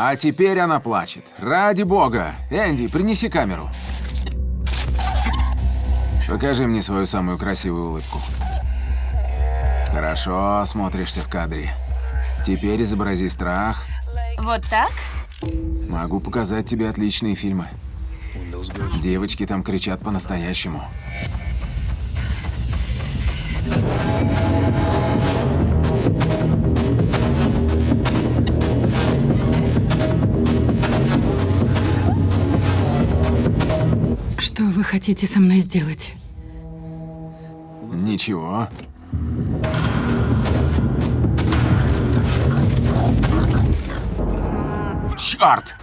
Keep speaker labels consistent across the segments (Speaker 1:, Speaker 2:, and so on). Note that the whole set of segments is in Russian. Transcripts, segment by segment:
Speaker 1: А теперь она плачет. Ради бога. Энди, принеси камеру. Покажи мне свою самую красивую улыбку. Хорошо, смотришься в кадре. Теперь изобрази страх.
Speaker 2: Вот так?
Speaker 1: Могу показать тебе отличные фильмы. Девочки там кричат по-настоящему.
Speaker 3: Что вы хотите со мной сделать?
Speaker 1: Ничего. Черт!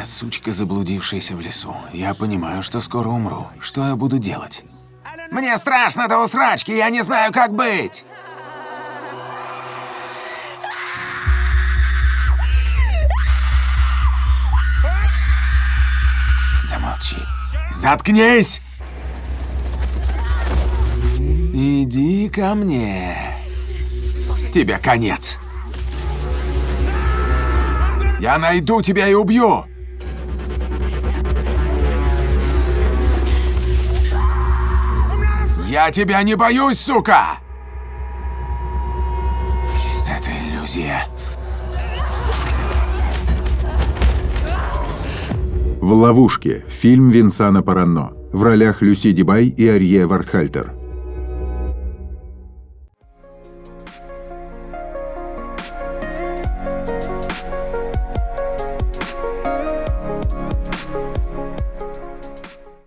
Speaker 1: Я сучка, заблудившаяся в лесу. Я понимаю, что скоро умру. Что я буду делать? Мне страшно до усрачки, я не знаю, как быть. Замолчи. Заткнись! Иди ко мне. Тебе конец. Я найду тебя и убью. Я тебя не боюсь, сука! Это иллюзия.
Speaker 4: В ловушке. Фильм Винсана Паранно. В ролях Люси Дибай и Арье Вартхальтер.